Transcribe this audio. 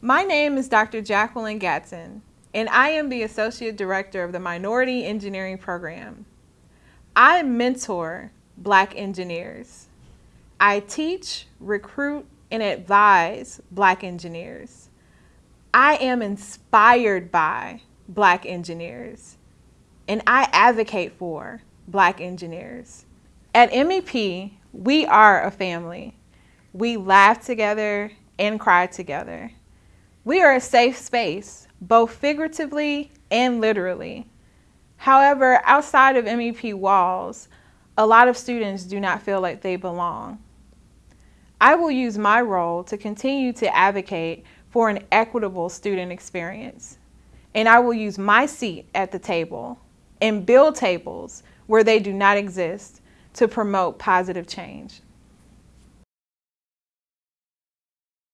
My name is Dr. Jacqueline Gatson, and I am the Associate Director of the Minority Engineering Program. I mentor Black engineers. I teach, recruit, and advise Black engineers. I am inspired by Black engineers, and I advocate for Black engineers. At MEP, we are a family. We laugh together and cry together. We are a safe space, both figuratively and literally. However, outside of MEP walls, a lot of students do not feel like they belong. I will use my role to continue to advocate for an equitable student experience. And I will use my seat at the table and build tables where they do not exist to promote positive change.